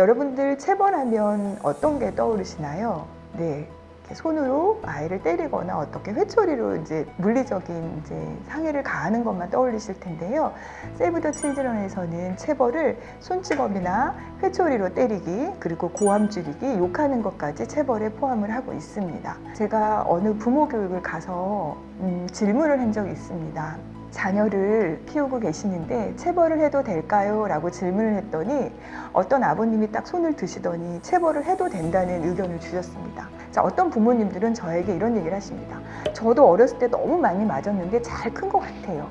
여러분들 체벌하면 어떤 게 떠오르시나요? 네. 손으로 아이를 때리거나 어떻게 회초리로 이제 물리적인 이제 상해를 가하는 것만 떠올리실 텐데요. 세이브 더 칠드런에서는 체벌을 손찌검이나 회초리로 때리기 그리고 고함 줄이기 욕하는 것까지 체벌에 포함을 하고 있습니다. 제가 어느 부모 교육을 가서 음, 질문을 한 적이 있습니다. 자녀를 키우고 계시는데 체벌을 해도 될까요? 라고 질문을 했더니 어떤 아버님이 딱 손을 드시더니 체벌을 해도 된다는 의견을 주셨습니다. 자, 어떤 부모님들은 저에게 이런 얘기를 하십니다. 저도 어렸을 때 너무 많이 맞았는데 잘 큰 것 같아요.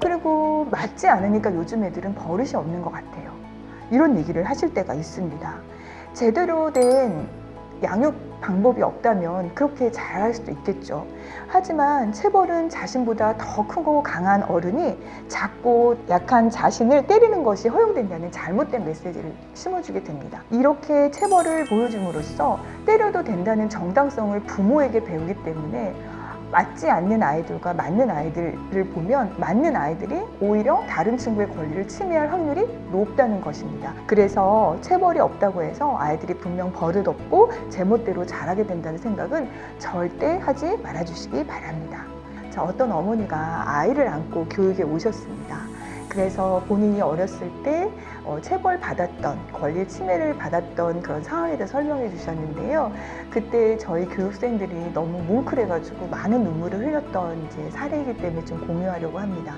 그리고 맞지 않으니까 요즘 애들은 버릇이 없는 것 같아요. 이런 얘기를 하실 때가 있습니다. 제대로 된 양육 방법이 없다면 그렇게 잘할 수도 있겠죠. 하지만 체벌은 자신보다 더 크고 강한 어른이 작고 약한 자신을 때리는 것이 허용된다는 잘못된 메시지를 심어주게 됩니다. 이렇게 체벌을 보여줌으로써 때려도 된다는 정당성을 부모에게 배우기 때문에 맞지 않는 아이들과 맞는 아이들을 보면 맞는 아이들이 오히려 다른 친구의 권리를 침해할 확률이 높다는 것입니다. 그래서 체벌이 없다고 해서 아이들이 분명 버릇 없고 제멋대로 자라게 된다는 생각은 절대 하지 말아주시기 바랍니다. 자, 어떤 어머니가 아이를 안고 교육에 오셨습니다. 그래서 본인이 어렸을 때 어, 체벌 받았던 권리 침해를 받았던 그런 상황에 대해 설명해 주셨는데요. 그때 저희 교육생들이 너무 뭉클해가지고 많은 눈물을 흘렸던 이제 사례이기 때문에 좀 공유하려고 합니다.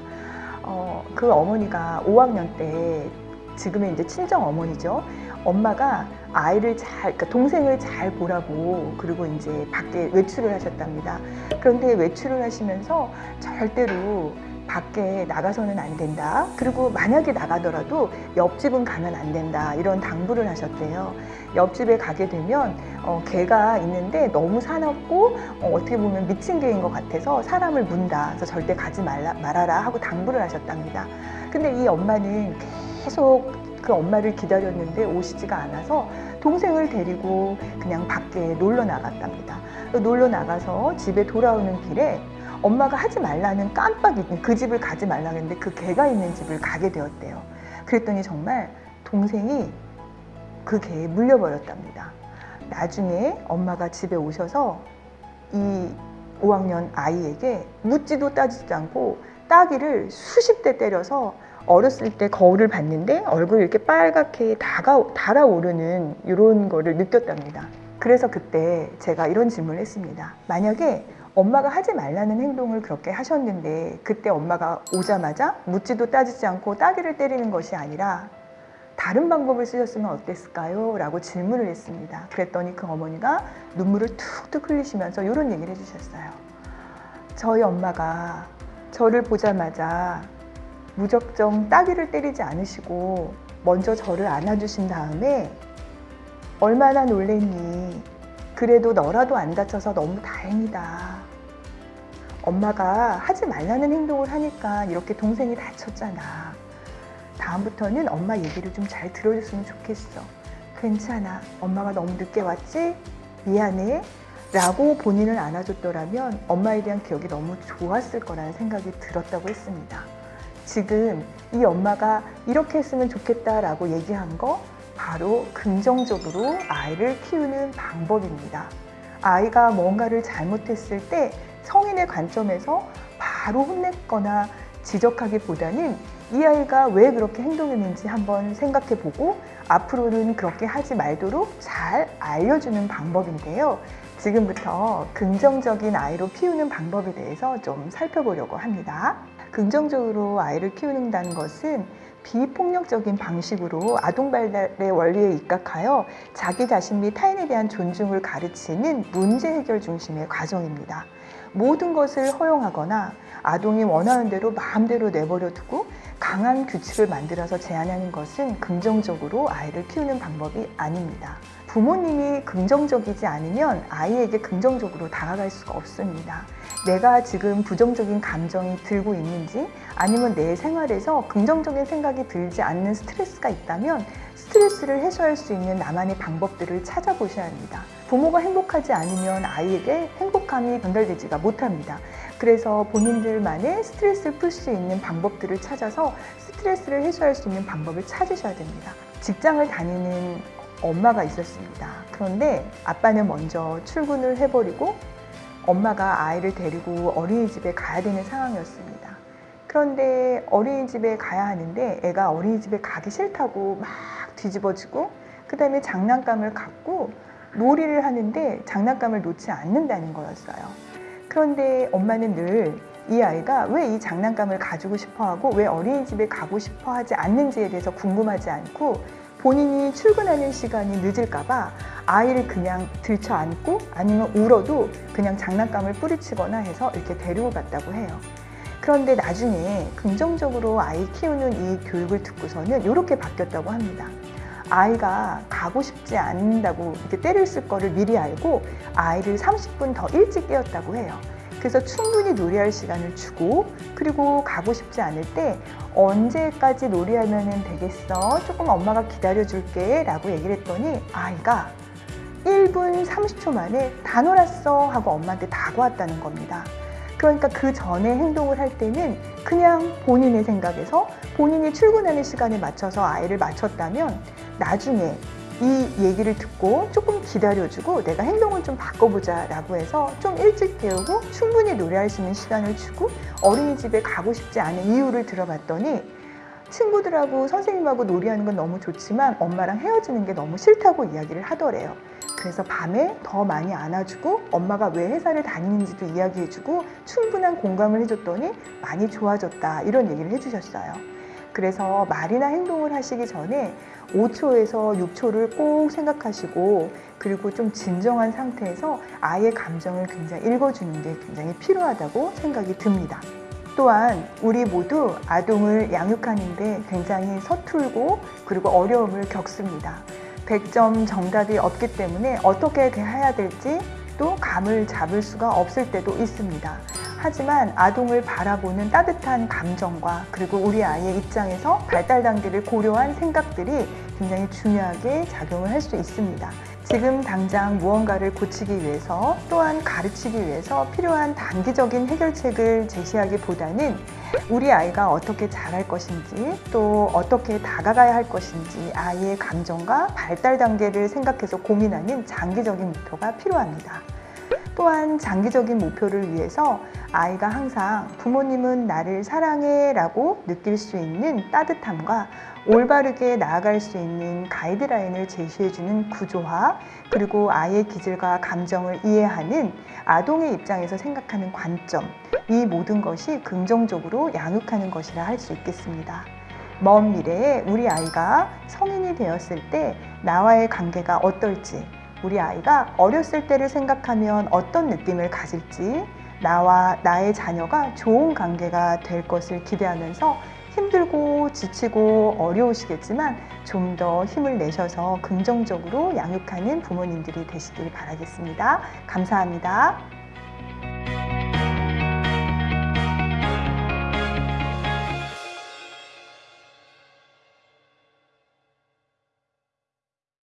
어, 그 어머니가 5학년 때 지금의 이제 친정 어머니죠. 엄마가 아이를 잘, 그러니까 동생을 잘 보라고 그리고 이제 밖에 외출을 하셨답니다. 그런데 외출을 하시면서 절대로 밖에 나가서는 안 된다. 그리고 만약에 나가더라도 옆집은 가면 안 된다. 이런 당부를 하셨대요. 옆집에 가게 되면 어, 개가 있는데 너무 사납고 어, 떻게 보면 미친 개인 것 같아서 사람을 문다. 그래서 절대 가지 말라, 말아라 하고 당부를 하셨답니다. 근데 이 엄마는 계속 그 엄마를 기다렸는데 오시지가 않아서 동생을 데리고 그냥 밖에 놀러 나갔답니다. 놀러 나가서 집에 돌아오는 길에 엄마가 하지 말라는 깜빡 잊은 그 집을 가지 말라 했는데 그 개가 있는 집을 가게 되었대요. 그랬더니 정말 동생이 그 개에 물려버렸답니다. 나중에 엄마가 집에 오셔서 이 5학년 아이에게 묻지도 따지지 않고 따기를 수십 대 때려서 어렸을 때 거울을 봤는데 얼굴이 이렇게 빨갛게 다가, 달아오르는 이런 거를 느꼈답니다. 그래서 그때 제가 이런 질문을 했습니다. 만약에 엄마가 하지 말라는 행동을 그렇게 하셨는데 그때 엄마가 오자마자 묻지도 따지지 않고 따귀를 때리는 것이 아니라 다른 방법을 쓰셨으면 어땠을까요? 라고 질문을 했습니다. 그랬더니 그 어머니가 눈물을 툭툭 흘리시면서 이런 얘기를 해주셨어요. 저희 엄마가 저를 보자마자 무적정 따귀를 때리지 않으시고 먼저 저를 안아주신 다음에 얼마나 놀랬니? 그래도 너라도 안 다쳐서 너무 다행이다. 엄마가 하지 말라는 행동을 하니까 이렇게 동생이 다쳤잖아. 다음부터는 엄마 얘기를 좀 잘 들어줬으면 좋겠어. 괜찮아. 엄마가 너무 늦게 왔지? 미안해. 라고 본인을 안아줬더라면 엄마에 대한 기억이 너무 좋았을 거라는 생각이 들었다고 했습니다. 지금 이 엄마가 이렇게 했으면 좋겠다라고 얘기한 거 바로 긍정적으로 아이를 키우는 방법입니다. 아이가 뭔가를 잘못했을 때 성인의 관점에서 바로 혼냈거나 지적하기보다는 이 아이가 왜 그렇게 행동했는지 한번 생각해 보고 앞으로는 그렇게 하지 말도록 잘 알려주는 방법인데요. 지금부터 긍정적인 아이로 키우는 방법에 대해서 좀 살펴보려고 합니다. 긍정적으로 아이를 키우는다는 것은 비폭력적인 방식으로 아동 발달의 원리에 입각하여 자기 자신 및 타인에 대한 존중을 가르치는 문제 해결 중심의 과정입니다. 모든 것을 허용하거나 아동이 원하는 대로 마음대로 내버려 두고 강한 규칙을 만들어서 제한하는 것은 긍정적으로 아이를 키우는 방법이 아닙니다. 부모님이 긍정적이지 않으면 아이에게 긍정적으로 다가갈 수가 없습니다. 내가 지금 부정적인 감정이 들고 있는지 아니면 내 생활에서 긍정적인 생각이 들지 않는 스트레스가 있다면 스트레스를 해소할 수 있는 나만의 방법들을 찾아보셔야 합니다. 부모가 행복하지 않으면 아이에게 행복함이 전달되지가 못합니다. 그래서 본인들만의 스트레스를 풀 수 있는 방법들을 찾아서 스트레스를 해소할 수 있는 방법을 찾으셔야 됩니다. 직장을 다니는 엄마가 있었습니다. 그런데 아빠는 먼저 출근을 해버리고 엄마가 아이를 데리고 어린이집에 가야 되는 상황이었습니다. 그런데 어린이집에 가야 하는데 애가 어린이집에 가기 싫다고 막 뒤집어지고 그 다음에 장난감을 갖고 놀이를 하는데 장난감을 놓지 않는다는 거였어요. 그런데 엄마는 늘 이 아이가 왜 이 장난감을 가지고 싶어 하고 왜 어린이집에 가고 싶어 하지 않는지에 대해서 궁금하지 않고 본인이 출근하는 시간이 늦을까봐 아이를 그냥 들쳐 안고 아니면 울어도 그냥 장난감을 뿌리치거나 해서 이렇게 데리고 갔다고 해요. 그런데 나중에 긍정적으로 아이 키우는 이 교육을 듣고서는 이렇게 바뀌었다고 합니다. 아이가 가고 싶지 않는다고 이렇게 때를 쓸 거를 미리 알고 아이를 30분 더 일찍 깨웠다고 해요. 그래서 충분히 놀이할 시간을 주고 그리고 가고 싶지 않을 때 언제까지 놀이하면 되겠어? 조금 엄마가 기다려줄게 라고 얘기를 했더니 아이가 1분 30초 만에 다 놀았어 하고 엄마한테 다가왔다는 겁니다. 그러니까 그 전에 행동을 할 때는 그냥 본인의 생각에서 본인이 출근하는 시간에 맞춰서 아이를 맞췄다면 나중에 이 얘기를 듣고 조금 기다려주고 내가 행동을 좀 바꿔보자 라고 해서 좀 일찍 깨우고 충분히 노래할 수 있는 시간을 주고 어린이집에 가고 싶지 않은 이유를 들어봤더니 친구들하고 선생님하고 놀이하는 건 너무 좋지만 엄마랑 헤어지는 게 너무 싫다고 이야기를 하더래요. 그래서 밤에 더 많이 안아주고 엄마가 왜 회사를 다니는지도 이야기해주고 충분한 공감을 해줬더니 많이 좋아졌다 이런 얘기를 해주셨어요. 그래서 말이나 행동을 하시기 전에 5초에서 6초를 꼭 생각하시고 그리고 좀 진정한 상태에서 아이의 감정을 굉장히 읽어주는 게 굉장히 필요하다고 생각이 듭니다. 또한 우리 모두 아동을 양육하는데 굉장히 서툴고 그리고 어려움을 겪습니다. 100점 정답이 없기 때문에 어떻게 대해야 될지 또 감을 잡을 수가 없을 때도 있습니다. 하지만 아동을 바라보는 따뜻한 감정과 그리고 우리 아이의 입장에서 발달 단계를 고려한 생각들이 굉장히 중요하게 작용을 할 수 있습니다. 지금 당장 무언가를 고치기 위해서 또한 가르치기 위해서 필요한 단기적인 해결책을 제시하기보다는 우리 아이가 어떻게 잘할 것인지 또 어떻게 다가가야 할 것인지 아이의 감정과 발달 단계를 생각해서 고민하는 장기적인 목표가 필요합니다. 또한 장기적인 목표를 위해서 아이가 항상 부모님은 나를 사랑해 라고 느낄 수 있는 따뜻함과 올바르게 나아갈 수 있는 가이드라인을 제시해주는 구조화 그리고 아이의 기질과 감정을 이해하는 아동의 입장에서 생각하는 관점 이 모든 것이 긍정적으로 양육하는 것이라 할 수 있겠습니다. 먼 미래에 우리 아이가 성인이 되었을 때 나와의 관계가 어떨지 우리 아이가 어렸을 때를 생각하면 어떤 느낌을 가질지 나와 나의 자녀가 좋은 관계가 될 것을 기대하면서 힘들고 지치고 어려우시겠지만 좀 더 힘을 내셔서 긍정적으로 양육하는 부모님들이 되시길 바라겠습니다. 감사합니다.